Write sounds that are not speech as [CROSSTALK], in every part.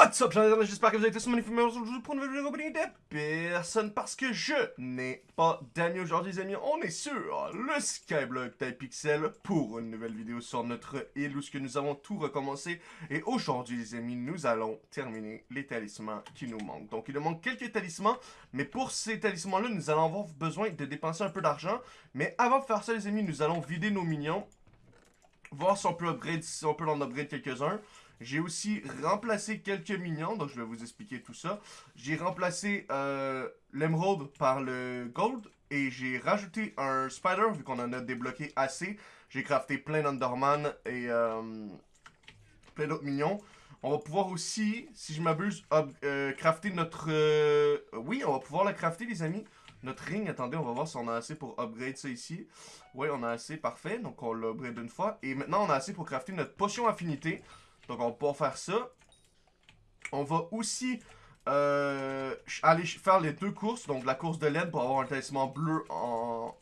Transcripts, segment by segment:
What's up, j'espère que vous avez tous magnifiques. Aujourd'hui, pour une nouvelle vidéo de personne parce que je n'ai pas d'amis aujourd'hui, les amis. On est sur le Skyblock Pixel pour une nouvelle vidéo sur notre île où ce que nous avons tout recommencé. Et aujourd'hui, les amis, nous allons terminer les talismans qui nous manquent. Donc, il nous manque quelques talismans, mais pour ces talismans-là, nous allons avoir besoin de dépenser un peu d'argent. Mais avant de faire ça, les amis, nous allons vider nos minions, voir si on peut si on peut en upgrade quelques-uns. J'ai aussi remplacé quelques minions, donc je vais vous expliquer tout ça. J'ai remplacé euh, l'émeraude par le gold et j'ai rajouté un spider vu qu'on en a débloqué assez. J'ai crafté plein d'Underman et euh, plein d'autres minions. On va pouvoir aussi, si je m'abuse, euh, crafter notre... oui, on va pouvoir la crafter les amis. Notre ring, attendez, on va voir si on a assez pour upgrade ça ici. Oui, on a assez, parfait. Donc on l'upgrade une fois. Et maintenant, on a assez pour crafter notre potion affinité. Donc, on va pouvoir faire ça. On va aussi euh, aller faire les deux courses. Donc, la course de laine pour avoir un talisman bleu.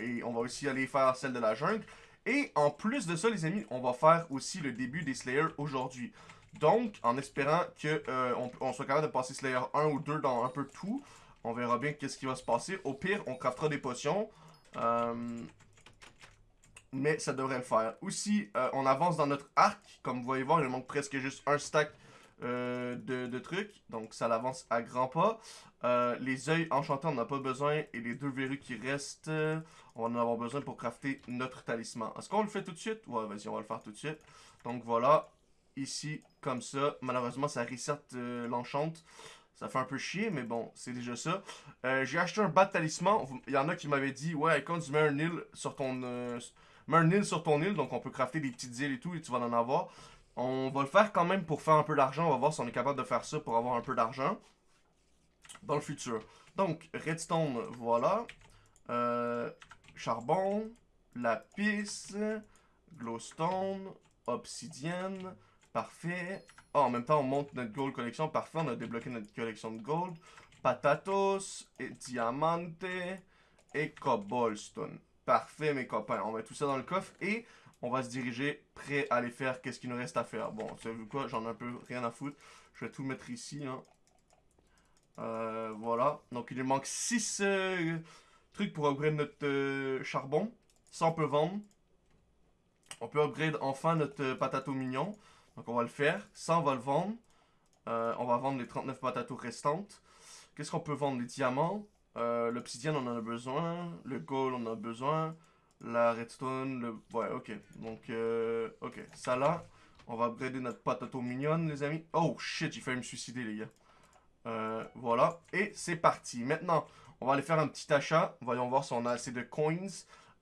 Et on va aussi aller faire celle de la jungle. Et en plus de ça, les amis, on va faire aussi le début des Slayers aujourd'hui. Donc, en espérant qu'on euh, soit capable de passer Slayer 1 ou 2 dans un peu tout. On verra bien qu'est-ce qui va se passer. Au pire, on craftera des potions. Euh, mais ça devrait le faire. Aussi, euh, on avance dans notre arc. Comme vous voyez voir, il manque presque juste un stack euh, de, trucs. Donc, ça l'avance à grands pas. Euh, les œils enchantés, on n'a pas besoin. Et les deux verrues qui restent, on va en avoir besoin pour crafter notre talisman. Est-ce qu'on le fait tout de suite? Ouais, vas-y, on va le faire tout de suite. Donc, voilà. Ici, comme ça. Malheureusement, ça reset l'enchante. Ça fait un peu chier, mais bon, c'est déjà ça. J'ai acheté un bas de talisman. Il y en a qui m'avaient dit, ouais, quand tu mets un île sur ton mets un île sur ton île, donc on peut crafter des petites îles et tout, et tu vas en avoir. On va le faire quand même pour faire un peu d'argent. On va voir si on est capable de faire ça pour avoir un peu d'argent dans le futur. Donc, redstone, voilà. Euh, charbon, lapis, glowstone, obsidienne, parfait. Oh, en même temps, on monte notre gold collection. Parfait, on a débloqué notre collection de gold. Patatos, et diamante et cobblestone. Parfait, mes copains. On met tout ça dans le coffre et on va se diriger prêt à aller faire qu'est-ce qu'il nous reste à faire. Bon, vous savez quoi, j'en ai un peu rien à foutre. Je vais tout mettre ici. Hein. Euh, voilà. Donc, il nous manque 6 euh, trucs pour upgrade notre euh, charbon. Ça, on peut vendre. On peut upgrade enfin notre patato mignon. Donc, on va le faire. Ça, on va le vendre. on va vendre les 39 patatos restantes. Qu'est-ce qu'on peut vendre? Les diamants. Euh, L'obsidienne, on en a besoin. Le gold, on en a besoin. La redstone, le... Ouais, ok. Donc, euh, ok. Ça là, on va upgrader notre patato mignonne, les amis. Oh, shit, j'ai failli me suicider, les gars. Euh, voilà. Et c'est parti. Maintenant, on va aller faire un petit achat. Voyons voir si on a assez de coins.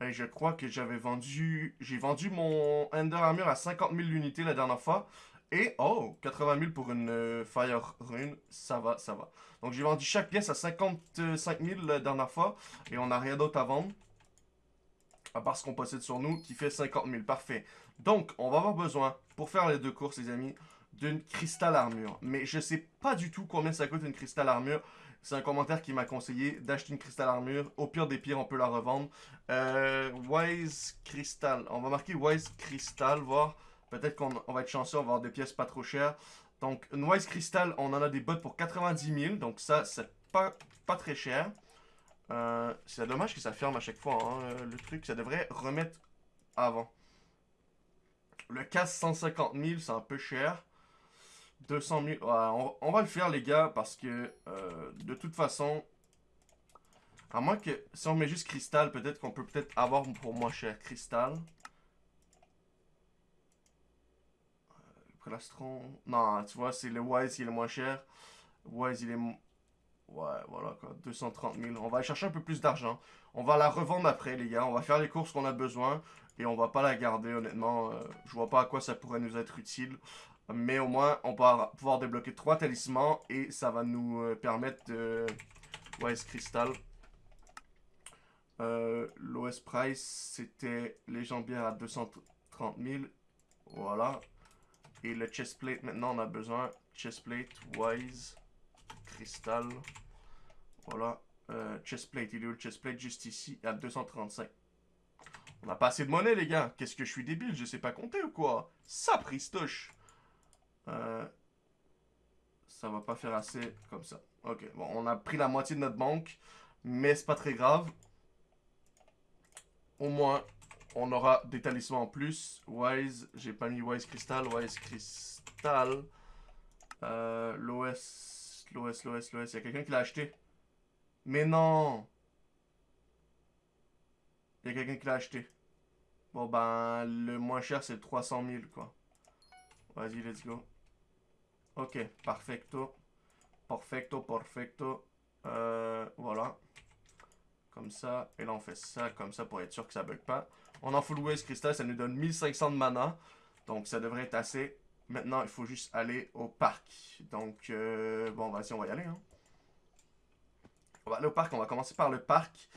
Et je crois que j'avais vendu... J'ai vendu mon Ender Armor à 50 000 unités la dernière fois. Et, oh, 80 000 pour une euh, Fire Rune, ça va, ça va. Donc j'ai vendu chaque pièce à 55 000 la dernière fois, et on n'a rien d'autre à vendre. À part ce qu'on possède sur nous, qui fait 50 000, parfait. Donc, on va avoir besoin, pour faire les deux courses les amis, d'une cristal armure. Mais je sais pas du tout combien ça coûte une cristal armure. C'est un commentaire qui m'a conseillé d'acheter une cristal armure. Au pire des pires, on peut la revendre. Euh, Wise Crystal. On va marquer Wise Crystal, voir Peut-être qu'on va être chanceux, on va avoir des pièces pas trop chères. Donc, Noise Crystal, on en a des bottes pour 90 000. Donc ça, c'est pas, très cher. Euh, c'est dommage que ça ferme à chaque fois, hein, le truc. Ça devrait remettre avant. Le casse 150 000, c'est un peu cher. 200 000, on, va le faire les gars, parce que euh, de toute façon, à moins que si on met juste cristal, peut-être qu'on peut peut-être avoir pour moins cher cristal. Non, tu vois, c'est le Wise qui est le moins cher. Wise, il est... Ouais, voilà quoi, 230 000. On va aller chercher un peu plus d'argent. On va la revendre après, les gars. On va faire les courses qu'on a besoin. Et on va pas la garder, honnêtement. Euh, je vois pas à quoi ça pourrait nous être utile. Mais au moins, on va pouvoir débloquer trois talismans. Et ça va nous euh, permettre de... Wise Crystal. Euh, L'OS Price, c'était légendaire à 230 000. Voilà. Et le chestplate, maintenant, on a besoin. Chestplate, Wise, Cristal. Voilà. Euh, chestplate, il est où le chestplate Juste ici, à 235. On a pas assez de monnaie, les gars. Qu'est-ce que je suis débile? Je sais pas compter ou quoi? Ça, pristoche. Euh, Ça va pas faire assez comme ça. Ok, bon, on a pris la moitié de notre banque, mais c'est pas très grave. Au moins, on aura des talismans en plus. Wise, j'ai pas mis Wise Crystal, Wise Crystal. Euh, L'OS, l'OS, l'OS, l'OS. Il y a quelqu'un qui l'a acheté? Mais non Il y a quelqu'un qui l'a acheté. Bon ben, le moins cher c'est 300 000 quoi. Vas-y, let's go. Ok, perfecto. Perfecto, perfecto. Euh, voilà. Comme ça. Et là, on fait ça comme ça pour être sûr que ça bug pas. On en full waste crystal, ça nous donne 1500 de mana. Donc, ça devrait être assez. Maintenant, il faut juste aller au parc. Donc, euh, bon, vas-y, on va y aller. Hein. On va aller au parc. On va commencer par le parc.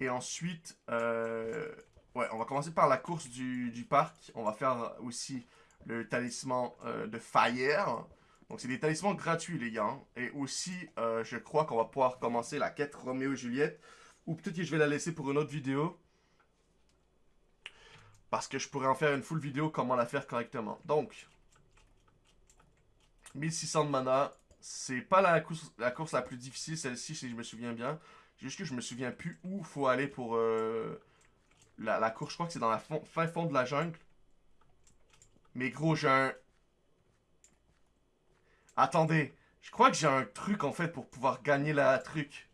Et ensuite, euh, ouais, on va commencer par la course du, parc. On va faire aussi le talisman euh, de Fire. Donc, c'est des talismans gratuits, les gars. Hein. Et aussi, je crois qu'on va pouvoir commencer la quête Roméo et Juliette. Ou peut-être que je vais la laisser pour une autre vidéo. Parce que je pourrais en faire une full vidéo comment la faire correctement. Donc, 1600 de mana. C'est pas la course, la plus difficile, celle-ci, si je me souviens bien. Juste que je me souviens plus où faut aller pour euh, la, course. Je crois que c'est dans la fin fond de la jungle. Mais gros, j'ai un... Attendez. Je crois que j'ai un truc, en fait, pour pouvoir gagner la truc.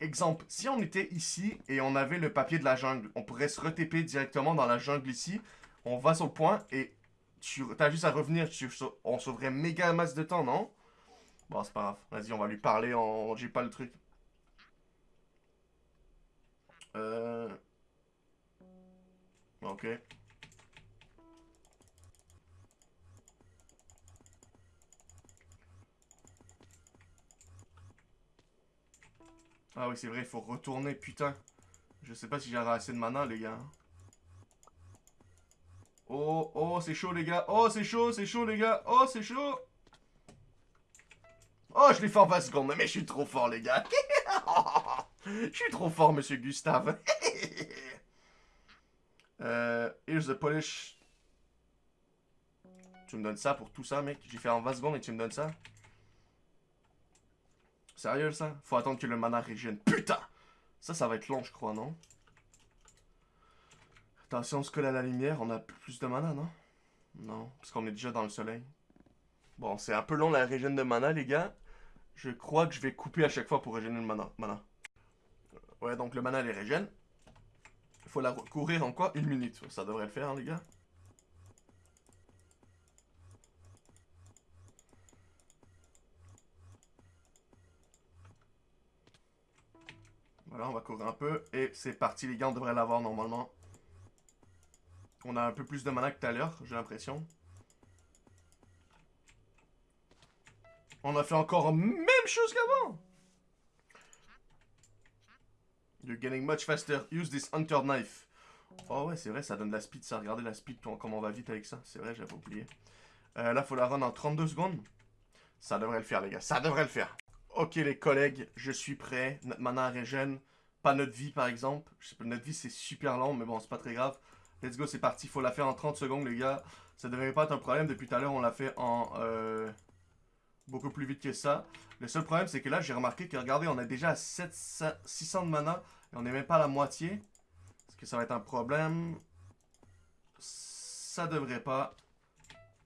Exemple, si on était ici et on avait le papier de la jungle, on pourrait se retéper directement dans la jungle ici. On va sur le point et tu as juste à revenir. on sauverait méga masse de temps, non? Bon, c'est pas grave. Vas-y, on va lui parler en... J'ai pas le truc. Euh... Ok. Ah oui, c'est vrai, il faut retourner, putain. Je sais pas si j'aurai assez de mana, les gars. Oh, oh, c'est chaud, les gars. Oh, c'est chaud, c'est chaud, les gars. Oh, c'est chaud. Oh, je l'ai fait en 20 secondes. Mais je suis trop fort, les gars. [LAUGHS] je suis trop fort, monsieur Gustave. [LAUGHS] euh, here's the polish. Tu me donnes ça pour tout ça, mec. J'ai fait en 20 secondes et tu me donnes ça. Sérieux, ça? Faut attendre que le mana régène. Putain Ça, ça va être long, je crois, non? Attention, on se colle à la lumière, on a plus de mana, non? Non, parce qu'on est déjà dans le soleil. Bon, c'est un peu long la régène de mana, les gars. Je crois que je vais couper à chaque fois pour régénérer le mana. mana. Ouais, donc le mana, les régène. Faut la courir en quoi? Une minute. Ça devrait le faire, hein, les gars. Voilà, on va courir un peu. Et c'est parti, les gars, on devrait l'avoir normalement. On a un peu plus de mana que tout à l'heure, j'ai l'impression. On a fait encore même chose qu'avant You're getting much faster. Use this hunter knife. Oh ouais, c'est vrai, ça donne de la speed, ça. Regardez la speed, comment on va vite avec ça. C'est vrai, j'avais oublié. Euh, là, faut la run en 32 secondes. Ça devrait le faire, les gars. Ça devrait le faire. Ok les collègues, je suis prêt. Notre mana régène. Pas notre vie par exemple. Notre vie c'est super long, mais bon, c'est pas très grave. Let's go, c'est parti. Faut la faire en 30 secondes les gars. Ça devrait pas être un problème. Depuis tout à l'heure, on l'a fait en euh, beaucoup plus vite que ça. Le seul problème, c'est que là, j'ai remarqué que, regardez, on a déjà à 600 de mana. Et on n'est même pas à la moitié. Est-ce que ça va être un problème? Ça devrait pas.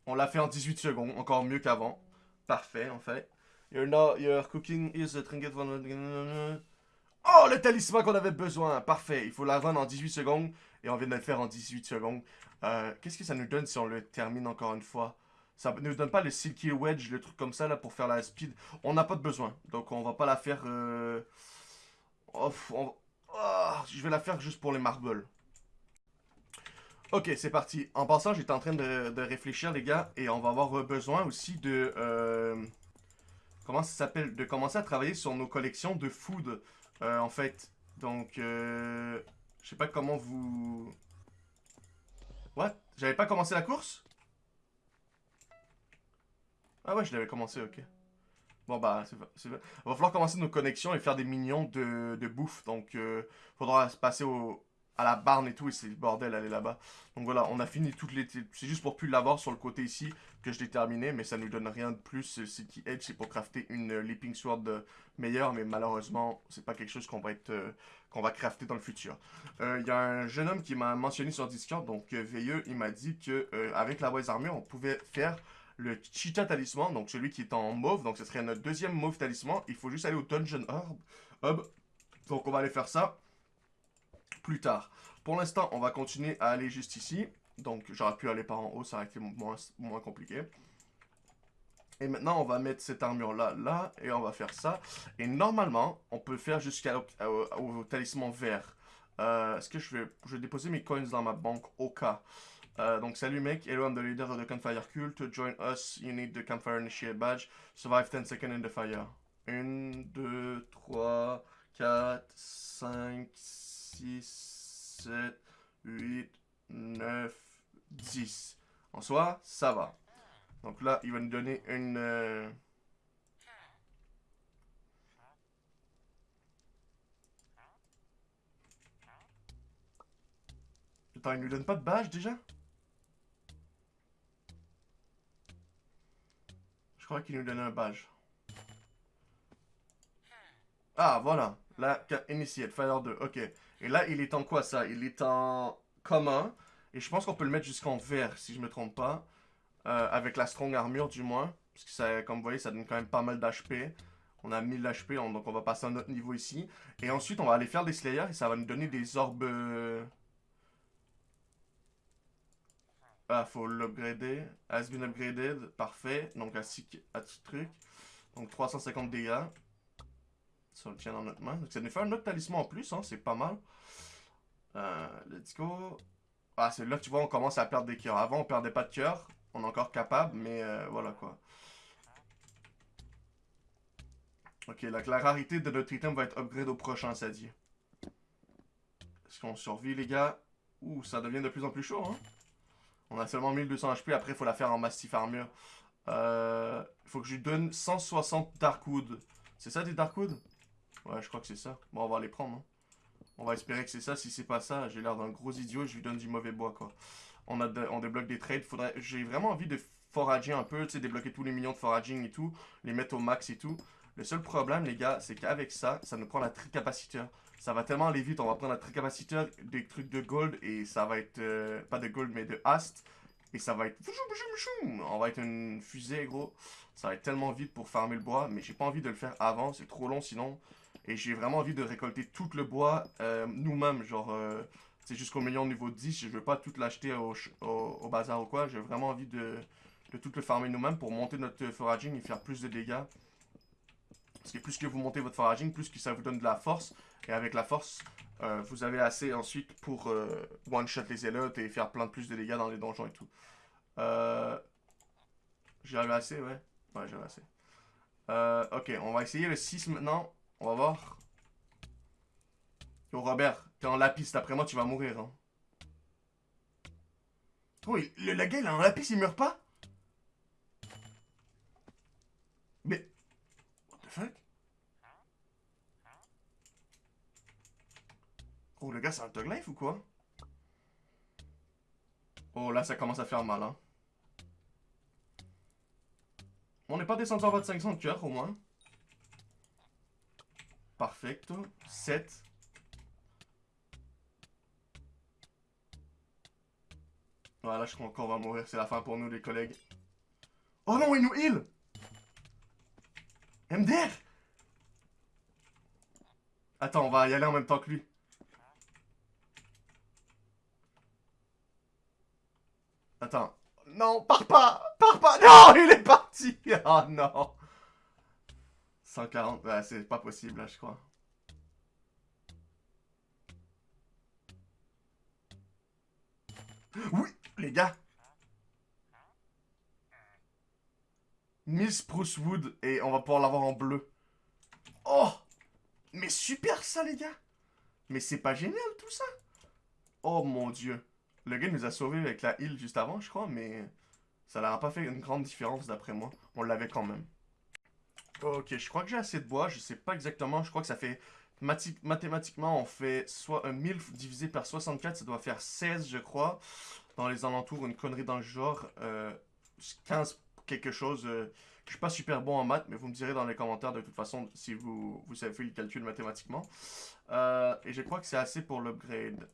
On l'a fait en 18 secondes. Encore mieux qu'avant. Parfait, en fait. Your cooking is a trinket Oh, le talisman qu'on avait besoin. Parfait. Il faut la run en 18 secondes. Et on vient de le faire en 18 secondes. Euh, Qu'est-ce que ça nous donne si on le termine encore une fois? Ça ne nous donne pas le Silky Wedge, le truc comme ça, là, pour faire la speed. On n'a pas de besoin. Donc, on va pas la faire... Euh... Oh, je vais la faire juste pour les marbles. Ok, c'est parti. En passant, j'étais en train de, de, réfléchir, les gars. Et on va avoir besoin aussi de... Euh comment ça s'appelle, de commencer à travailler sur nos collections de food, euh, en fait. Donc, euh, je sais pas comment vous... What? J'avais pas commencé la course? Ah ouais, je l'avais commencé, ok. Bon bah, c'est va falloir commencer nos connexions et faire des minions de, de bouffe. Donc, euh, faudra se passer au... à la barne et tout, et c'est le bordel aller là-bas. Donc voilà, on a fini toutes les... C'est juste pour plus l'avoir sur le côté ici que je l'ai terminé, mais ça nous donne rien de plus. Ce qui aide, c'est pour crafter une Leaping Sword meilleure, mais malheureusement, c'est pas quelque chose qu'on va être... qu'on va crafter dans le futur. Il y a un jeune homme qui m'a mentionné sur Discord, donc Veilleux, il m'a dit que avec la boise armure, on pouvait faire le Cheetah Talisman, donc celui qui est en mauve, donc ce serait notre deuxième mauve talisman. Il faut juste aller au Dungeon Hub. Donc on va aller faire ça plus tard. Pour l'instant, on va continuer à aller juste ici. Donc j'aurais pu aller par en haut, ça aurait été moins, moins compliqué. Et maintenant, on va mettre cette armure-là, là, et on va faire ça. Et normalement, on peut faire jusqu'au au, talisman vert. Euh, est-ce que je vais, je déposer mes coins dans ma banque au cas euh, donc, salut mec, hello, I'm the leader of the campfire cult. Join us, you need the campfire initiate badge. Survive 10 seconds in the fire. 1, 2, 3, 4, 5, 6, 7, 8, 9, 10. En soi, ça va. Donc là, il va nous donner une... Euh... Attends, il nous donne pas de badge déjà? Je crois qu'il nous donne un badge. Ah, voilà. La Initiate, Fire 2. Ok. Et là, il est en quoi, ça? Il est en commun. Et je pense qu'on peut le mettre jusqu'en vert, si je me trompe pas. Euh, avec la Strong Armure, du moins. Parce que, ça, comme vous voyez, ça donne quand même pas mal d'HP. On a 1000 HP, donc on va passer à un autre niveau ici. Et ensuite, on va aller faire des Slayers et ça va nous donner des orbes... Euh, Ah, faut l'upgrader. Has been upgraded. Parfait. Donc, à 6 trucs. Donc, 350 dégâts. Ça le tient dans notre main. Donc, ça nous fait un autre talisman en plus. Hein, c'est pas mal. Euh, let's go. Ah, c'est là que tu vois, on commence à perdre des cœurs. Avant, on perdait pas de cœur. On est encore capable, mais euh, voilà quoi. Ok, donc la rarité de notre item va être upgrade au prochain, ça dit. Est-ce qu'on survit, les gars? Ouh, ça devient de plus en plus chaud, hein on a seulement 1200 HP, après il faut la faire en Mastiff Armure. Euh, il faut que je lui donne 160 Darkwood. C'est ça des Darkwood? Ouais, je crois que c'est ça. Bon, on va les prendre. Hein. On va espérer que c'est ça. Si c'est pas ça, j'ai l'air d'un gros idiot je lui donne du mauvais bois, quoi. On, a on débloque des trades. Faudrait... J'ai vraiment envie de forager un peu, tu sais, débloquer tous les millions de foraging et tout. Les mettre au max et tout. Le seul problème, les gars, c'est qu'avec ça, ça nous prend la tricapaciteur. Ça va tellement aller vite, on va prendre la tricapaciteur, des trucs de gold, et ça va être, euh, pas de gold, mais de hast. Et ça va être, on va être une fusée, gros. Ça va être tellement vite pour farmer le bois, mais j'ai pas envie de le faire avant, c'est trop long sinon. Et j'ai vraiment envie de récolter tout le bois euh, nous-mêmes, genre, euh, c'est jusqu'au million niveau 10, je veux pas tout l'acheter au, au, bazar ou quoi, j'ai vraiment envie de, de tout le farmer nous-mêmes pour monter notre foraging et faire plus de dégâts. Parce que plus que vous montez votre foraging, plus que ça vous donne de la force. Et avec la force, euh, vous avez assez ensuite pour euh, one-shot les élotes et faire plein de plus de dégâts dans les donjons et tout. Euh, J'avais assez, ouais. Ouais, j'avais assez. Euh, ok, on va essayer le 6 maintenant. On va voir. Yo, Robert, t'es en lapis. D'après moi, tu vas mourir. Hein. Oh, le, la gueule, en lapis, il meurt pas? Mais... Oh, le gars, c'est un Tug Life ou quoi? Oh, là, ça commence à faire mal, hein. On n'est pas descendu en bas de 500 de au moins. Parfecto. 7. Voilà, je crois qu'on va mourir. C'est la fin pour nous, les collègues. Oh non, il nous heal MDR Attends, on va y aller en même temps que lui. Attends. Non, pars pas Pars pas Non, il est parti [LAUGHS] Oh non 140, bah, c'est pas possible là, je crois. Oui, les gars Miss Bruce Wood et on va pouvoir l'avoir en bleu. Oh Mais super ça les gars Mais c'est pas génial tout ça Oh mon dieu Le gars nous a sauvés avec la heal juste avant je crois mais ça n'a pas fait une grande différence d'après moi. On l'avait quand même. Ok je crois que j'ai assez de bois, je sais pas exactement, je crois que ça fait mathématiquement, on fait soit un 1000 divisé par 64, ça doit faire 16, je crois. Dans les alentours, une connerie dans le genre. 15 euh, quelque chose. Euh, je suis pas super bon en maths, mais vous me direz dans les commentaires de toute façon si vous, vous avez fait le calcul mathématiquement. Euh, et je crois que c'est assez pour l'upgrade.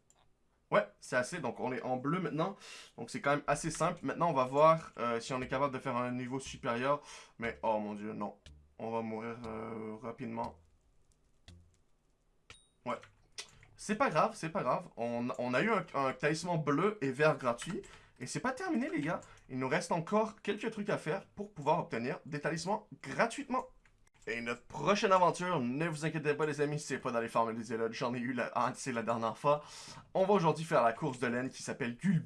Ouais, c'est assez. Donc, on est en bleu maintenant. Donc, c'est quand même assez simple. Maintenant, on va voir si on est capable de faire un niveau supérieur. Mais, oh mon dieu, non. On va mourir rapidement. Ouais. C'est pas grave, c'est pas grave. On, a eu un, talisman bleu et vert gratuit. Et c'est pas terminé, les gars. Il nous reste encore quelques trucs à faire pour pouvoir obtenir des talismans gratuitement. Et notre prochaine aventure, ne vous inquiétez pas les amis, c'est pas dans les farms des élodes, j'en ai eu la, ah, c'est la dernière fois. On va aujourd'hui faire la course de laine qui s'appelle Gul...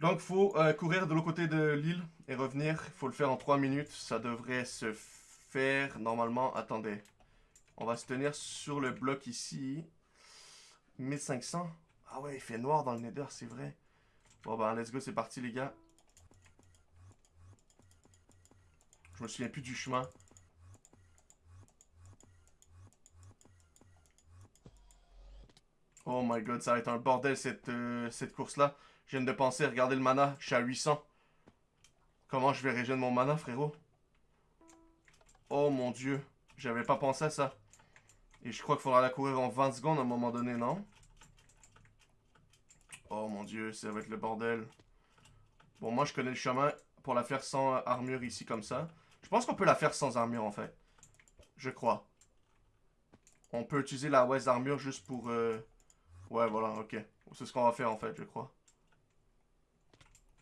Donc faut euh, courir de l'autre côté de l'île et revenir, il faut le faire en 3 minutes, ça devrait se faire normalement, attendez. On va se tenir sur le bloc ici. 1500. Ah ouais, il fait noir dans le nether, c'est vrai. Bon bah, let's go, c'est parti les gars. Je me souviens plus du chemin. Oh my god, ça va être un bordel cette, euh, cette course-là. Je viens de penser, regardez le mana, je suis à 800. Comment je vais régénérer mon mana, frérot? Oh mon dieu, j'avais pas pensé à ça. Et je crois qu'il faudra la courir en 20 secondes à un moment donné, non? Oh mon dieu, ça va être le bordel. Bon, moi, je connais le chemin pour la faire sans armure ici, comme ça. Je pense qu'on peut la faire sans armure, en fait. Je crois. On peut utiliser la West armure juste pour... Euh, ouais, voilà, ok. C'est ce qu'on va faire, en fait, je crois.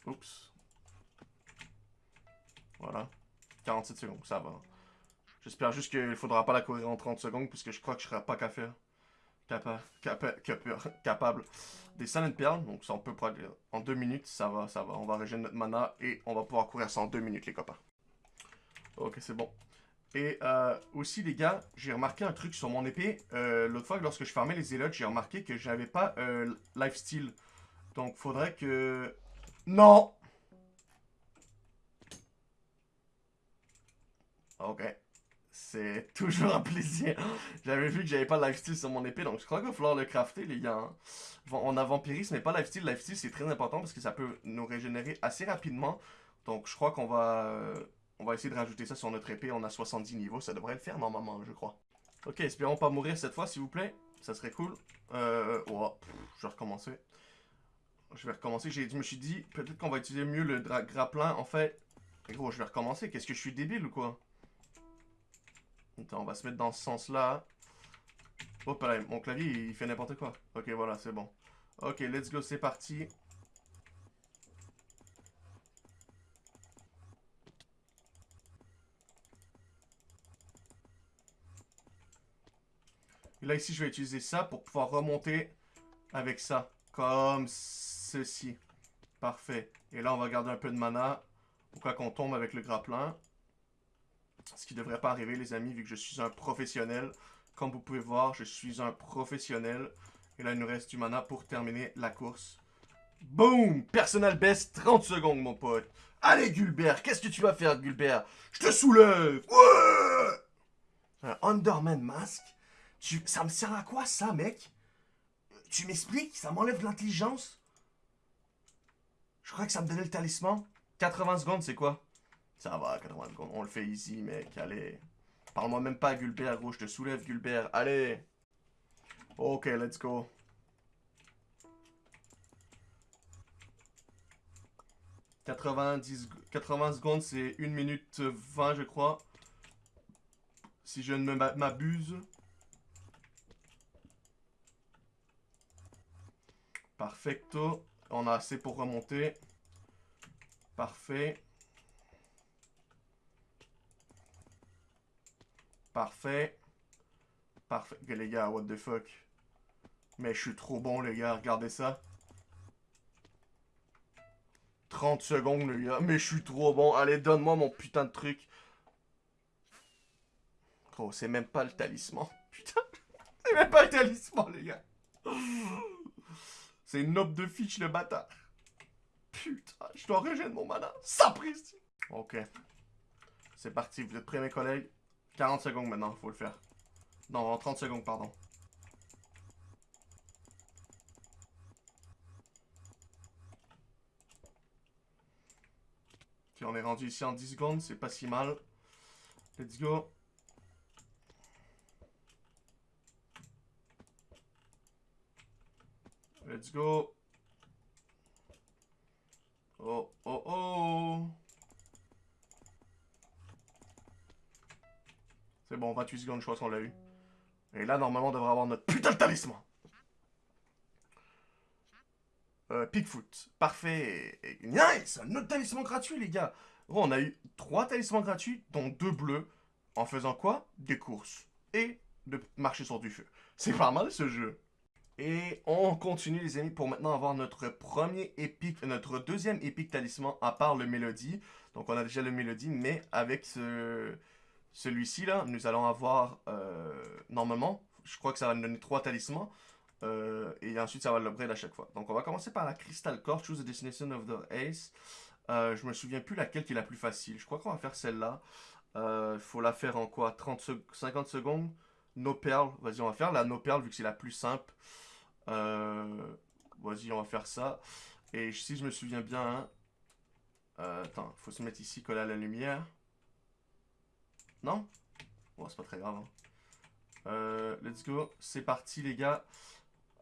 Oups. Voilà. 47 secondes, ça va. J'espère juste qu'il ne faudra pas la courir en 30 secondes, puisque je crois que je serai pas qu'à faire capable des Silent Perles. Donc ça, on peut prendre en deux minutes. Ça va, ça va. On va régénérer notre mana et on va pouvoir courir ça en deux minutes, les copains. Ok, c'est bon. Et euh, aussi, les gars, j'ai remarqué un truc sur mon épée. Euh, l'autre fois, lorsque je fermais les élotes, j'ai remarqué que j'avais pas euh, lifesteal. Donc, faudrait que... Non Ok c'est [LAUGHS] toujours un plaisir. J'avais vu que j'avais pas lifesteal sur mon épée, donc je crois qu'il va falloir le crafter, les gars. Hein. On a vampirisme, mais pas lifesteal. Lifesteal, c'est très important parce que ça peut nous régénérer assez rapidement. Donc je crois qu'on va... Euh, on va essayer de rajouter ça sur notre épée. On a 70 niveaux, ça devrait le faire normalement, je crois. Ok, espérons pas mourir cette fois, s'il vous plaît. Ça serait cool. Euh... Oh, je vais recommencer. Je vais recommencer. Je me suis dit, peut-être qu'on va utiliser mieux le grappin. En fait, gros, je vais recommencer. Qu'est-ce que je suis débile ou quoi? On va se mettre dans ce sens-là. Oh, pareil, mon clavier, il fait n'importe quoi. Ok, voilà, c'est bon. Ok, let's go, c'est parti. Et là, ici, je vais utiliser ça pour pouvoir remonter avec ça. Comme ceci. Parfait. Et là, on va garder un peu de mana. Pourquoi qu'on tombe avec le grappin. Ce qui ne devrait pas arriver, les amis, vu que je suis un professionnel. Comme vous pouvez voir, je suis un professionnel. Et là, il nous reste du mana pour terminer la course. Boom! Personnel best, 30 secondes, mon pote. Allez, Gulbert, qu'est-ce que tu vas faire, Gulbert? Je te soulève! Un Underman Mask? Tu... Ça me sert à quoi, ça, mec? Tu m'expliques? Ça m'enlève l'intelligence? Je crois que ça me donnait le talisman. 80 secondes, c'est quoi? Ça va, 80 secondes. On le fait ici, mec. Allez. Parle-moi même pas, Gulbert, gros. Je te soulève, Gulbert. Allez. Ok, let's go. « 90, 80 secondes, c'est 1 minute 20, je crois. Si je ne m'abuse. Perfecto. On a assez pour remonter. Parfait. Parfait. Parfait. les gars, what the fuck. Mais je suis trop bon, les gars. Regardez ça. 30 secondes, les gars. Mais je suis trop bon. Allez, donne-moi mon putain de truc. Oh, c'est même pas le talisman. [LAUGHS] Putain. C'est même pas le talisman, les gars. C'est une note de fiche, le bâtard. Putain, je dois régénérer mon mana. Ça. Ok. C'est parti. Vous êtes prêts, mes collègues? 40 secondes maintenant, faut le faire. Non, 30 secondes, pardon. Ok, on est rendu ici en 10 secondes, c'est pas si mal. Let's go. Let's go. Oh, oh, oh. C'est bon, 28 secondes, je crois qu'on l'a eu. Et là, normalement, on devrait avoir notre putain de talisman. Euh, Pigfoot. Parfait. Nice Un autre talisman gratuit, les gars. Bon, on a eu trois talismans gratuits, dont deux bleus. En faisant quoi? Des courses. Et de marcher sur du feu. C'est pas mal, ce jeu. Et on continue les amis pour maintenant avoir notre premier épique, notre deuxième épique talisman à part le mélodie. Donc on a déjà le mélodie, mais avec ce, celui-ci là, nous allons avoir euh, normalement, je crois que ça va nous donner trois talismans. Euh, et ensuite ça va l'upgrade à chaque fois. Donc on va commencer par la Crystal Core, Choose the Destination of the Ace. Euh, je me souviens plus laquelle qui est la plus facile. Je crois qu'on va faire celle-là. Il faut la faire en quoi? 30 50 secondes? No Pearl. Vas-y, on va faire la No Pearl vu que c'est la plus simple. Vas-y, on va faire ça. Et si je me souviens bien... Hein, attends, faut se mettre ici, coller à la lumière. Non? Bon, c'est pas très grave. Hein. Euh, let's go. C'est parti, les gars.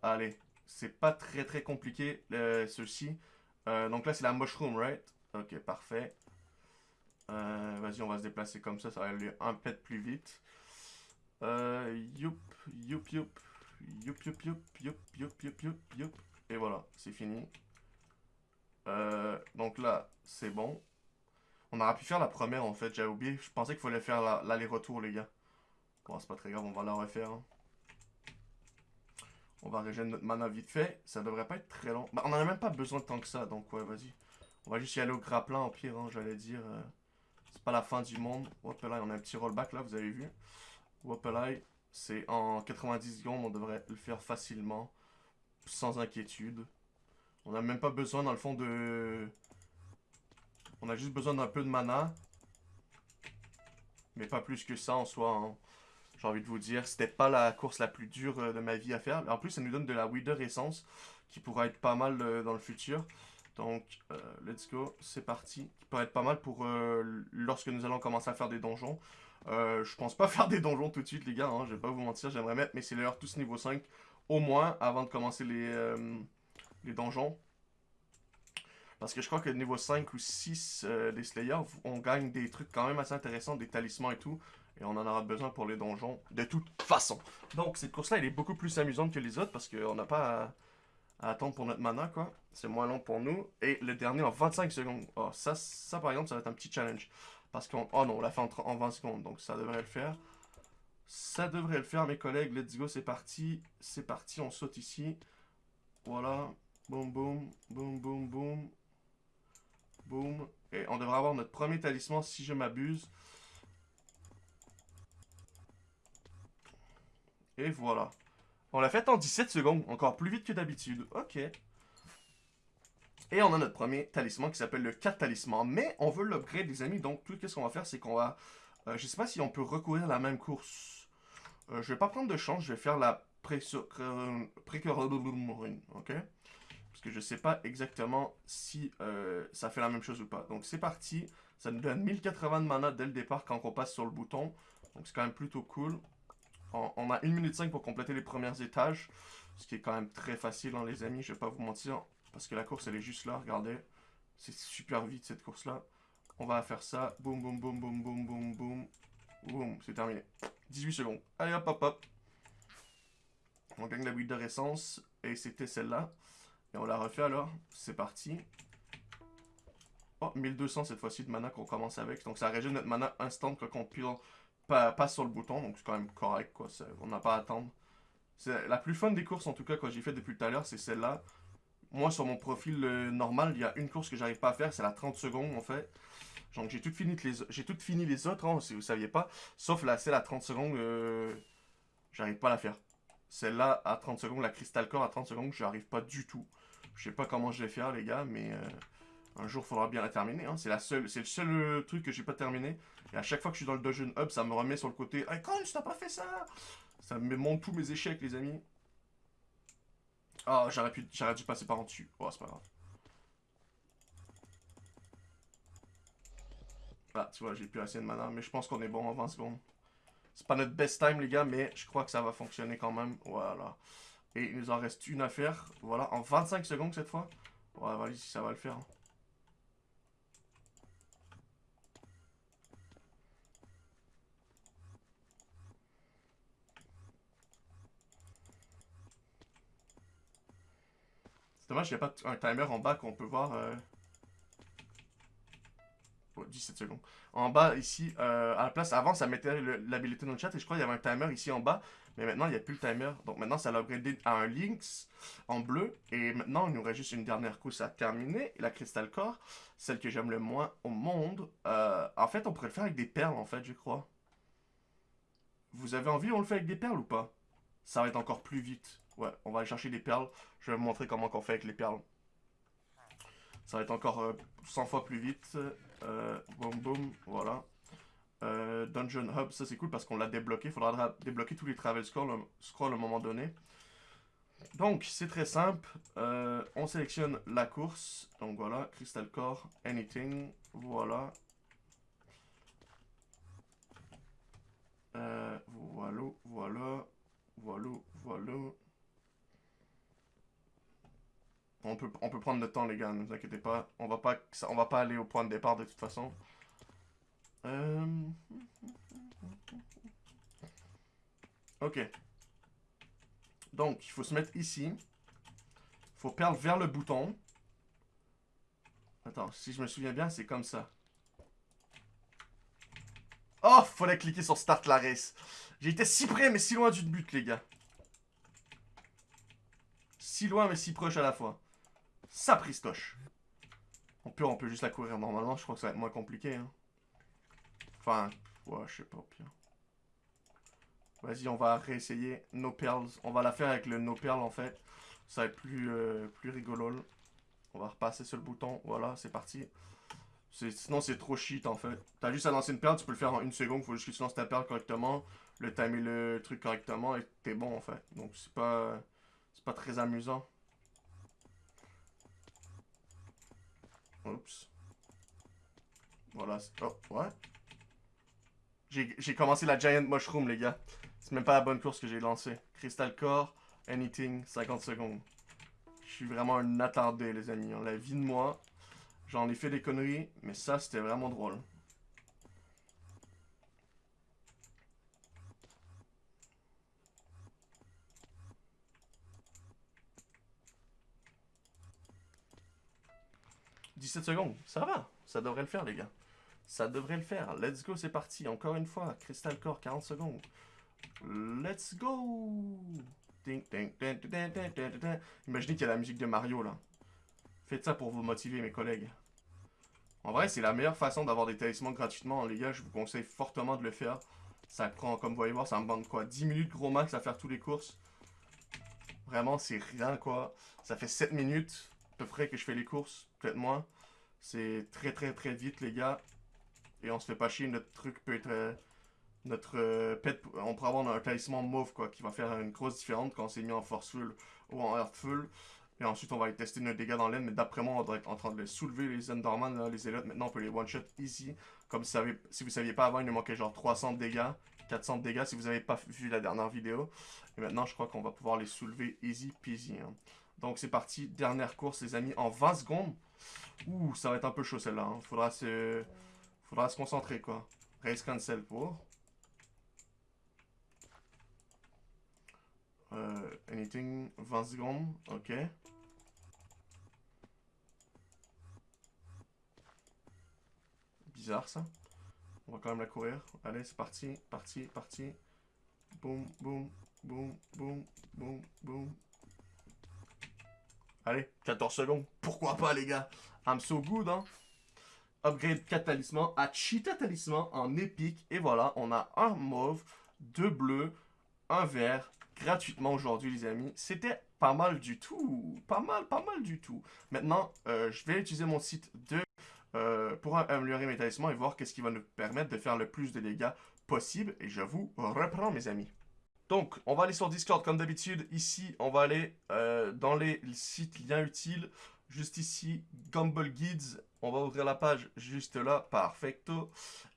Allez. C'est pas très très compliqué, ceci. donc là, c'est la mushroom, right? Ok, parfait. Vas-y, on va se déplacer comme ça, ça va aller un peu plus vite. Euh, youp, youp, youp. Youp, youp, youp, youp, youp, youp, youp, youp. Et voilà, c'est fini. Euh, donc là, c'est bon. On aurait pu faire la première en fait, j'avais oublié. Je pensais qu'il fallait faire l'aller-retour, les gars. Bon, c'est pas très grave, on va la refaire. Hein. On va régénérer notre mana vite fait. Ça devrait pas être très long. Bah, on en a même pas besoin de tant que ça, donc ouais, vas-y. On va juste y aller au grappin, au pire, hein, j'allais dire. Euh, c'est pas la fin du monde. Hop là, on a un petit rollback là, vous avez vu. Hop là, c'est en 90 secondes, on devrait le faire facilement, sans inquiétude. On n'a même pas besoin, dans le fond, de... On a juste besoin d'un peu de mana. Mais pas plus que ça en soi. Hein. J'ai envie de vous dire, c'était pas la course la plus dure euh, de ma vie à faire. En plus, ça nous donne de la Wither Essence, qui pourra être pas mal euh, dans le futur. Donc, euh, let's go, c'est parti. Qui pourrait être pas mal pour lorsque nous allons commencer à faire des donjons. Je pense pas [LAUGHS] faire des donjons tout de suite, les gars. Hein, je vais pas vous mentir, j'aimerais mettre mes Slayers tous niveau 5 au moins avant de commencer les donjons. Parce que je crois que niveau 5 ou 6 euh, des Slayers, on gagne des trucs quand même assez intéressants, des talismans et tout. Et on en aura besoin pour les donjons de toute façon. Donc cette course-là, elle est beaucoup plus amusante que les autres parce qu'on n'a pas à, attendre pour notre mana, quoi. C'est moins long pour nous. Et le dernier en 25 secondes. Oh, ça, ça par exemple, ça va être un petit challenge. Parce qu'on... Oh non, on l'a fait en, 20 secondes, donc ça devrait le faire. Ça devrait le faire, mes collègues. Let's go, c'est parti. C'est parti, on saute ici. Voilà. Boum, boum, boum, boum, boum. Boum. Et on devrait avoir notre premier talisman, si je m'abuse. Et voilà. On l'a fait en 17 secondes, encore plus vite que d'habitude. Ok. Et on a notre premier talisman qui s'appelle le 4 talisman. Mais on veut l'upgrade, les amis. Donc, tout ce qu'on va faire, c'est qu'on va... Euh, je sais pas si on peut recourir la même course. Euh, je vais pas prendre de chance. Je vais faire la pré ok Parce que je sais pas exactement si euh, ça fait la même chose ou pas. Donc, c'est parti. Ça nous donne 1080 de mana dès le départ quand on passe sur le bouton. Donc, c'est quand même plutôt cool. On, a 1 minute 5 pour compléter les premiers étages. Ce qui est quand même très facile, hein, les amis. Je vais pas vous mentir. Parce que la course, elle est juste là, regardez. C'est super vite, cette course-là. On va faire ça. Boum, boum, boum, boum, boum, boum, boum. Boum, c'est terminé. 18 secondes. Allez, hop, hop, hop. On gagne la bulle de essence. Et c'était celle-là. Et on la refait alors. C'est parti. Oh, 1200 cette fois-ci de mana qu'on commence avec. Donc ça régène notre mana instant quand on passe sur le bouton. Donc c'est quand même correct, quoi. On n'a pas à attendre. C'est la plus fun des courses, en tout cas, quand j'ai fait depuis tout à l'heure, c'est celle-là moi, sur mon profil euh, normal, il y a une course que j'arrive pas à faire, c'est la 30 secondes, en fait. Donc, j'ai tout fini les, les autres, hein, si vous saviez pas. Sauf la celle à 30 secondes, euh, j'arrive pas à la faire. Celle-là, à 30 secondes, la Crystal Core à 30 secondes, j'arrive pas du tout. Je sais pas comment je vais faire, les gars, mais... Euh, Un jour, faudra bien la terminer. Hein. C'est le seul euh, truc que j'ai pas terminé. Et à chaque fois que je suis dans le Dungeon Hub, ça me remet sur le côté. Hey, Con, t'as pas fait ça Ça me montre tous mes échecs, les amis. Ah, j'aurais pu, dû passer par en dessus. Oh, c'est pas grave. Ah, tu vois, j'ai plus assez de mana, mais je pense qu'on est bon en 20 secondes. C'est pas notre best time, les gars, mais je crois que ça va fonctionner quand même. Voilà. Et il nous en reste une à faire. Voilà, en 25 secondes cette fois. Ouais, voilà, si ça va le faire. Hein. C'est dommage, il n'y a pas un timer en bas qu'on peut voir. Euh... 17 secondes. En bas, ici, euh, à la place, avant, ça mettait l'habilité dans le chat et je crois qu'il y avait un timer ici en bas. Mais maintenant, il n'y a plus le timer. Donc maintenant, ça l'a upgradé à un Lynx en bleu. Et maintenant, il nous reste juste une dernière course à terminer. La Crystal Core, celle que j'aime le moins au monde. Euh, en fait, on pourrait le faire avec des perles, en fait, je crois. Vous avez envie, on le fait avec des perles ou pas? Ça va être encore plus vite. Ouais, on va aller chercher des perles. Je vais vous montrer comment on fait avec les perles. Ça va être encore 100 euh, fois plus vite. Euh, boum boum, voilà. Euh, Dungeon Hub, ça c'est cool parce qu'on l'a débloqué. Il faudra débloquer tous les travel scrolls, à un moment donné. Donc, c'est très simple. Euh, on sélectionne la course. Donc voilà, Crystal Core, Anything. Voilà. voilà, voilà, voilà, voilà. On peut, prendre le temps, les gars, ne vous inquiétez pas. On pas, on va pas aller au point de départ de toute façon. Euh... Ok. Donc, il faut se mettre ici. Il faut perdre vers le bouton. Attends, si je me souviens bien, c'est comme ça. Oh, fallait cliquer sur Start la race. J'ai été si près, mais si loin du but, les gars. Si loin, mais si proche à la fois. Ça pristoche. On peut, on peut juste la courir normalement. Je crois que ça va être moins compliqué. Hein. Enfin, ouais, je sais pas, pire. Vas-y, on va réessayer No Pearls. On va la faire avec le No Pearl, en fait. Ça va être plus, euh, plus rigolo. On va repasser sur le bouton. Voilà, c'est parti. Sinon, c'est trop shit, en fait. T'as juste à lancer une perle, tu peux le faire en une seconde. Faut juste que tu lances ta perle correctement, le timer le truc correctement, et t'es bon, en fait. Donc, c'est pas... C'est pas très amusant. Oups. Voilà. Oh, ouais. J'ai commencé la Giant Mushroom, les gars. C'est même pas la bonne course que j'ai lancée. Crystal Core, Anything, 50 secondes. Je suis vraiment un attardé, les amis. On la vie de moi. J'en ai fait des conneries, mais ça, c'était vraiment drôle. 17 secondes, ça va, ça devrait le faire les gars. Ça devrait le faire. Let's go, c'est parti. Encore une fois, Crystal Core, 40 secondes. Let's go Imaginez qu'il y a la musique de Mario là. Faites ça pour vous motiver mes collègues. En vrai, c'est la meilleure façon d'avoir des talismans gratuitement, les gars. Je vous conseille fortement de le faire. Ça prend, comme vous voyez voir, ça me demande quoi? 10 minutes gros max à faire tous les courses. Vraiment, c'est rien quoi. Ça fait 7 minutes à peu près que je fais les courses. Peut-être moins. C'est très très très vite, les gars. Et on se fait pas chier. Notre truc peut être... Euh, notre euh, pet... On pourrait avoir un talisman mauve, quoi, qui va faire une grosse différence quand on s'est mis en force full ou en earth full. Et ensuite, on va aller tester nos dégâts dans l'aine. Mais d'après moi, on doit être en train de les soulever, les Enderman, les Zealots. Maintenant, on peut les one-shot easy. Comme si, vous saviez pas avant, il nous manquait genre 300 dégâts. 400 dégâts si vous avez pas vu la dernière vidéo. Et maintenant, je crois qu'on va pouvoir les soulever easy peasy. Hein. Donc, c'est parti. Dernière course, les amis, en 20 secondes. Ouh, ça va être un peu chaud celle-là. Hein. Faudra se... Faudra se concentrer, quoi. Race cancel pour. Euh, anything, 20 secondes, ok. Bizarre ça. On va quand même la courir. Allez, c'est parti, parti, parti. Boum, boum, boum, boum, boum, boum. Allez, 14 secondes. Pourquoi pas, les gars? I'm so good, hein. Upgrade 4 talismans à Cheetah Talisman en épique. Et voilà, on a un mauve, deux bleus, un vert, gratuitement aujourd'hui, les amis. C'était pas mal du tout. Pas mal, pas mal du tout. Maintenant, euh, je vais utiliser mon site de, euh, pour améliorer mes établissements et voir qu'est-ce qui va nous permettre de faire le plus de dégâts possible. Et je vous reprends, mes amis. Donc, on va aller sur Discord comme d'habitude. Ici, on va aller euh, dans les sites liens utiles. Juste ici, Gumball Guides. On va ouvrir la page juste là. Perfecto.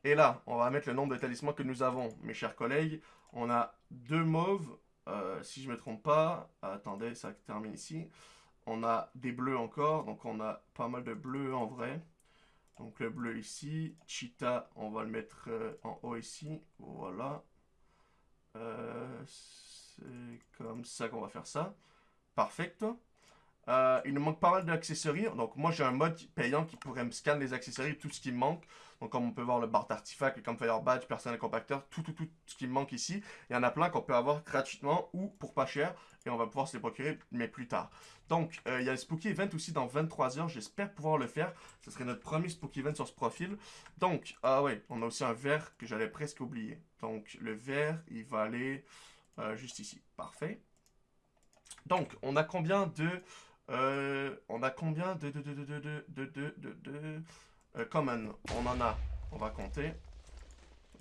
Et là, on va mettre le nombre de talismans que nous avons, mes chers collègues. On a deux mauves, euh, si je ne me trompe pas. Attendez, ça termine ici. On a des bleus encore, donc on a pas mal de bleus en vrai. Donc le bleu ici. Cheetah, on va le mettre euh, en haut ici. Voilà. Euh, c'est comme ça qu'on va faire ça. Parfait. Euh, il nous manque pas mal d'accessoires. Donc moi j'ai un mode payant qui pourrait me scanner les accessoires, tout ce qui me manque. Donc comme on peut voir le bar d'artefact, le campfire badge, personnel compacteur, tout, tout, tout ce qui me manque ici. Il y en a plein qu'on peut avoir gratuitement ou pour pas cher. Et on va pouvoir se les procurer, mais plus tard. Donc euh, il y a le Spooky Event aussi dans 23 heures. J'espère pouvoir le faire. Ce serait notre premier Spooky Event sur ce profil. Donc, ah ouais, on a aussi un verre que j'allais presque oublier. Donc le verre, il va aller euh, juste ici. Parfait. Donc, on a combien de euh, on a combien de... de, de, de, de, de, de, de, de euh, common On en a, on va compter.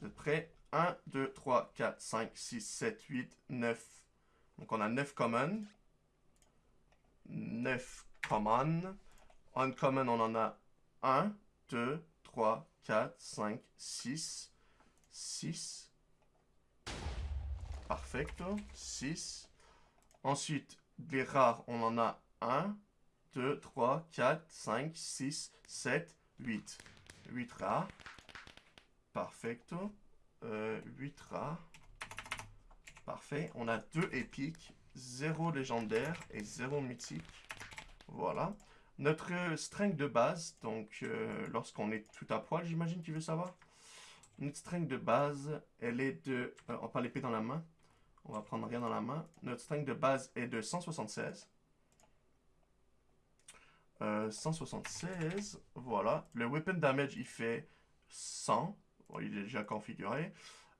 De près. 1, 2, 3, 4, 5, 6, 7, 8, 9. Donc on a 9 common. 9 common. Uncommon, on en a 1, 2, 3, 4, 5, 6. 6. Perfecto. 6. Ensuite, des rares, on en a 1, 2, 3, 4, 5, 6, 7, 8. 8 rares. Perfecto. Euh, 8 rares. Parfait. On a 2 épiques, 0 légendaire et 0 mythique. Voilà. Notre strength de base, donc euh, lorsqu'on est tout à poil, j'imagine tu veux savoir? Notre strength de base, elle est de... Euh, on parle l'épée dans la main. On va prendre rien dans la main. Notre strength de base est de 176. 176, euh, voilà. Le weapon damage, il fait 100. il est déjà configuré.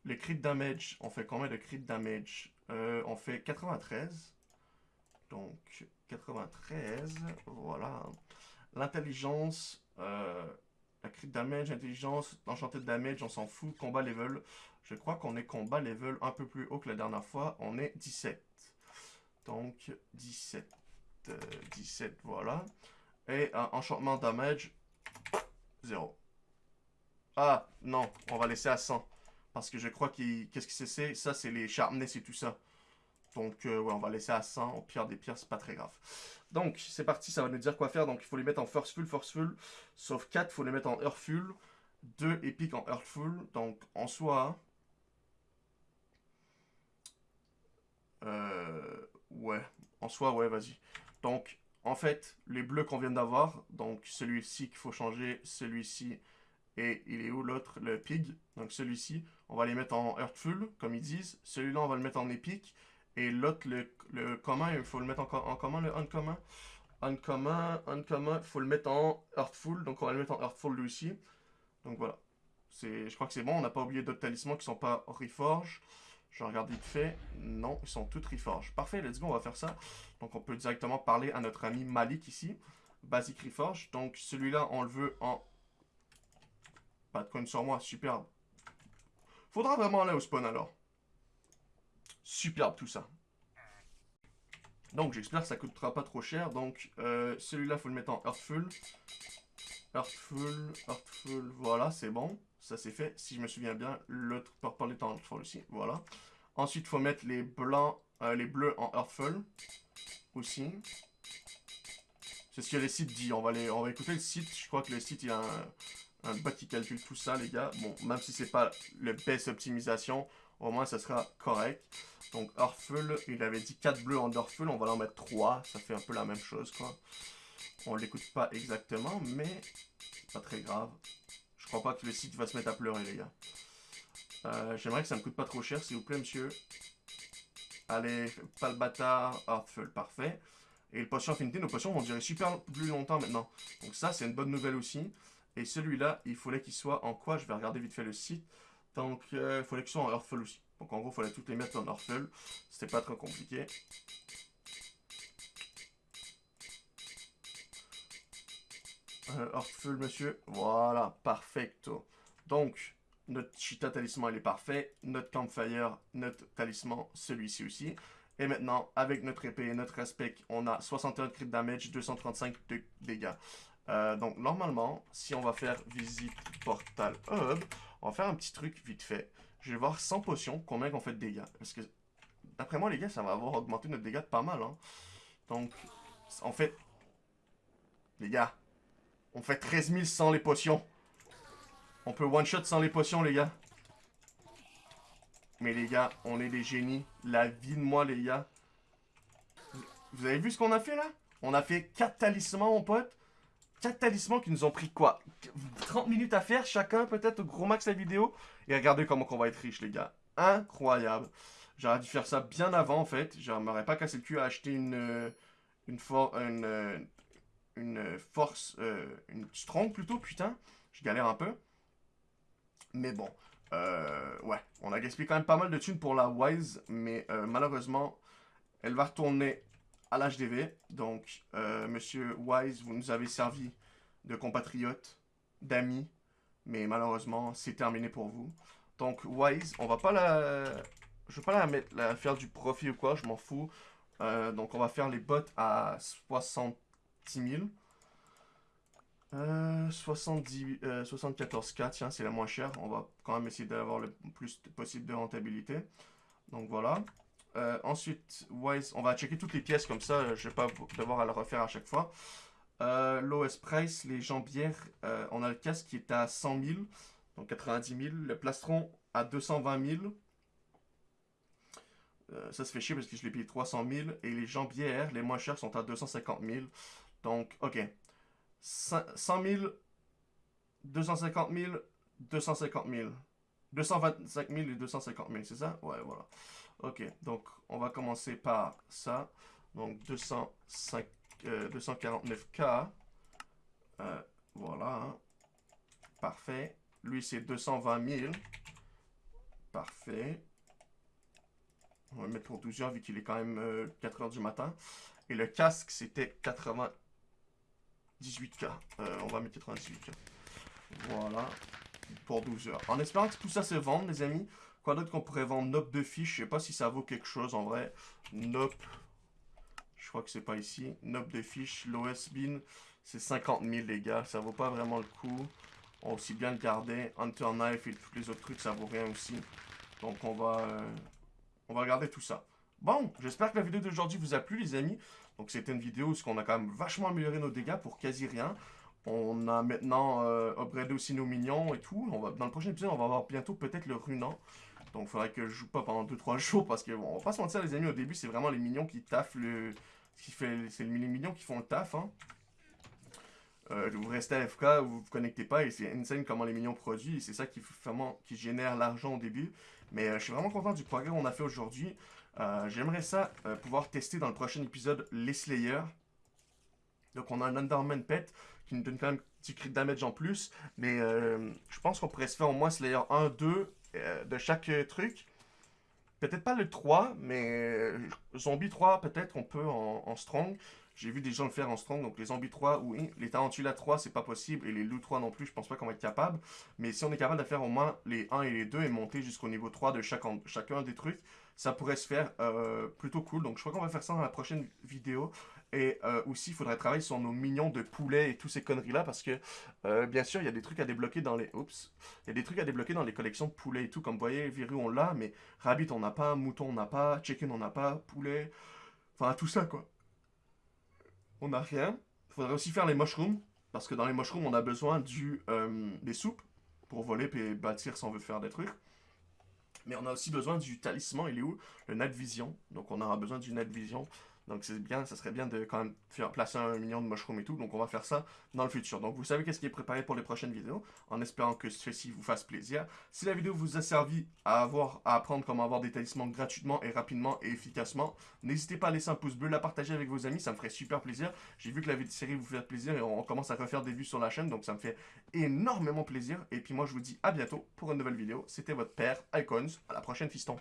Le crit damage, on fait combien de crit damage? Euh, On fait 93. Donc, 93, voilà. L'intelligence, euh, la crit damage, intelligence, enchanted damage, on s'en fout. Combat level, je crois qu'on est combat level un peu plus haut que la dernière fois. On est 17. Donc, 17. 17, voilà. Et un enchantement damage, 0. Ah, non, on va laisser à 100. Parce que je crois qu'il... Qu'est-ce que c'est Ça, c'est les sharpness et tout ça. Donc, euh, ouais, on va laisser à 100. Au pire des pires, c'est pas très grave. Donc, c'est parti, ça va nous dire quoi faire. Donc, il faut les mettre en forceful, forceful. Sauf 4, il faut les mettre en earthful. 2 épiques en earthful. Donc, en soi... Euh, ouais, en soi, ouais, vas-y. Donc, en fait, les bleus qu'on vient d'avoir, donc celui-ci qu'il faut changer, celui-ci, et il est où l'autre Le pig? Donc celui-ci, on va les mettre en Earthful, comme ils disent. Celui-là, on va le mettre en épique. Et l'autre, le, commun, il faut le mettre en, en commun, le uncommon? Uncommon, uncommon, il faut le mettre en Earthful. Donc on va le mettre en Earthful lui aussi. Donc voilà. Je crois que c'est bon, on n'a pas oublié d'autres talismans qui sont pas Reforge. Je regarde vite fait. Non, ils sont tous Reforge. Parfait, let's go, on va faire ça. Donc on peut directement parler à notre ami Malik ici. Basic Reforge. Donc celui-là, on le veut en... Pas de coin sur moi, superbe. Faudra vraiment aller au spawn alors. Superbe tout ça. Donc j'espère que ça coûtera pas trop cher. Donc euh, celui-là, faut le mettre en Earthful. Earthful, Earthful, voilà, c'est bon. Ça c'est fait. Si je me souviens bien, l'autre purple est en Earthful aussi. Voilà. Ensuite, il faut mettre les blancs, euh, les bleus en Earthful aussi. C'est ce que les sites disent. On va, on va écouter le site. Je crois que le site, il y a un, un bot qui calcule tout ça, les gars. Bon, même si c'est pas le best optimisation, au moins ça sera correct. Donc Earthful, il avait dit 4 bleus en Earthful. On va en mettre 3. Ça fait un peu la même chose, quoi. On l'écoute pas exactement, mais pas très grave. Crois pas que le site va se mettre à pleurer, les gars. Euh, j'aimerais que ça me coûte pas trop cher, s'il vous plaît, monsieur. Allez, pas le. Heartful, parfait. Et le potion affinité, nos potions vont durer super plus longtemps maintenant. Donc ça, c'est une bonne nouvelle aussi. Et celui-là, il fallait qu'il soit en quoi? Je vais regarder vite fait le site. Donc, euh, il fallait qu'il soit en Earthful aussi. Donc en gros, il fallait toutes les mettre en Earthful. C'était pas trop compliqué. Euh, monsieur. Voilà, perfecto. Donc, notre Cheetah talisman, il est parfait. Notre Campfire, notre talisman, celui-ci aussi. Et maintenant, avec notre épée et notre aspect, on a 61 crit damage, 235 de dégâts. Euh, donc, normalement, si on va faire visite portal hub, on va faire un petit truc vite fait. Je vais voir sans potion combien on fait de dégâts. Parce que, d'après moi, les gars, ça va avoir augmenté notre dégâts de pas mal. Hein. Donc, en fait, les gars, on fait 13 000 sans les potions. On peut one-shot sans les potions, les gars. Mais les gars, on est des génies. La vie de moi, les gars. Vous avez vu ce qu'on a fait, là? On a fait 4 talismans, mon pote. 4 talismans qui nous ont pris quoi? 30 minutes à faire chacun, peut-être au gros max la vidéo. Et regardez comment on va être riche, les gars. Incroyable. J'aurais dû faire ça bien avant, en fait. Je m'aurais pas cassé le cul à acheter une... Euh, une, for une, euh, une force... Euh, une strong, plutôt, putain. Je galère un peu. Mais bon, euh, ouais, on a gaspillé quand même pas mal de thunes pour la Wise, mais euh, malheureusement, elle va retourner à l'HDV. Donc, monsieur Wise, vous nous avez servi de compatriote, d'amis, mais malheureusement, c'est terminé pour vous. Donc, Wise, on va pas la... Je vais pas la, mettre, la faire du profit ou quoi, je m'en fous. donc, on va faire les bots à 70 000. Euh, 70, 74K, tiens, c'est la moins chère. On va quand même essayer d'avoir le plus possible de rentabilité. Donc voilà. Euh, ensuite, Wise, on va checker toutes les pièces comme ça. Je vais pas devoir à le refaire à chaque fois. Euh, L'OS Price, les jambières, euh, on a le casque qui est à 100 000, donc 90 000. Le plastron à 220 000. ça se fait chier parce que je l'ai payé 300 000. Et les jambières, les moins chères, sont à 250 000. Donc, ok. 100 000, 250 000, 250 000. 225 000 et 250 000, c'est ça? Ouais, voilà. Ok, donc on va commencer par ça. Donc 205, 249K. Euh, voilà. Hein. Parfait. Lui, c'est 220 000. Parfait. On va mettre pour 12 heures vu qu'il est quand même 4 euh, heures du matin. Et le casque, c'était 80, 18K. Euh, on va mettre 98K. Voilà. Pour 12 heures. En espérant que tout ça se vende, les amis. Quoi d'autre qu'on pourrait vendre? Nope de fiche. Je sais pas si ça vaut quelque chose en vrai. Nope. Je crois que c'est pas ici. Nope de fiche. L'OS bin. C'est 50 000 les gars. Ça vaut pas vraiment le coup. On va aussi bien le garder. Hunter Knife et tous les autres trucs, ça vaut rien aussi. Donc on va, euh, on va regarder tout ça. Bon, j'espère que la vidéo d'aujourd'hui vous a plu les amis. Donc c'était une vidéo où on a quand même vachement amélioré nos dégâts pour quasi rien. On a maintenant euh, upgradé aussi nos minions et tout. On va, dans le prochain épisode, on va avoir bientôt peut-être le runant. Donc il faudrait que je joue pas pendant 2-3 [LAUGHS] jours parce que bon, on va pas se mentir les amis, au début c'est vraiment les minions qui taffent le... C'est les minions qui font le taf. Hein. Euh, vous restez AFK, vous vous connectez pas et c'est insane comment les minions produisent. C'est ça qui, vraiment, qui génère l'argent au début. Mais euh, je suis vraiment content du progrès qu'on a fait aujourd'hui. Euh, j'aimerais ça euh, pouvoir tester dans le prochain épisode les Slayers. Donc on a un Underman Pet qui nous donne quand même un petit crit damage en plus. Mais euh, je pense qu'on pourrait se faire au moins Slayer 1, 2 de chaque truc. Peut-être pas le 3, mais Zombie 3 peut-être on peut en strong. J'ai vu des gens le faire en strong, donc les zombies 3, oui. Les tarentulas 3, c'est pas possible. Et les loups 3 non plus, je pense pas qu'on va être capable. Mais si on est capable de faire au moins les 1 et les 2 et monter jusqu'au niveau 3 de chacun des trucs, ça pourrait se faire euh, plutôt cool. Donc je crois qu'on va faire ça dans la prochaine vidéo. Et euh, aussi, il faudrait travailler sur nos mignons de poulet et tous ces conneries-là. Parce que, euh, bien sûr, il y a des trucs à débloquer dans les... Oups. Il y a des trucs à débloquer dans les collections de poulets et tout. Comme vous voyez, Viru, on l'a. Mais Rabbit, on n'a pas. Mouton, on n'a pas. Chicken, on n'a pas. Poulet. Enfin, tout ça, quoi on n'a rien. Il faudrait aussi faire les mushrooms, parce que dans les mushrooms, on a besoin du, des soupes pour voler et bâtir si on veut faire des trucs. Mais on a aussi besoin du talisman, il est où? Le Night Vision. Donc on aura besoin du Night Vision donc c'est bien, ça serait bien de quand même faire placer un million de mushrooms et tout. Donc on va faire ça dans le futur. Donc vous savez qu'est-ce qui est préparé pour les prochaines vidéos, en espérant que ceci vous fasse plaisir. Si la vidéo vous a servi à avoir à apprendre comment avoir des talismans gratuitement et rapidement et efficacement, n'hésitez pas à laisser un pouce bleu, la partager avec vos amis, ça me ferait super plaisir. J'ai vu que la série vous fait plaisir et on commence à refaire des vues sur la chaîne, donc ça me fait énormément plaisir. Et puis moi je vous dis à bientôt pour une nouvelle vidéo. C'était votre père Icons, à la prochaine fiston.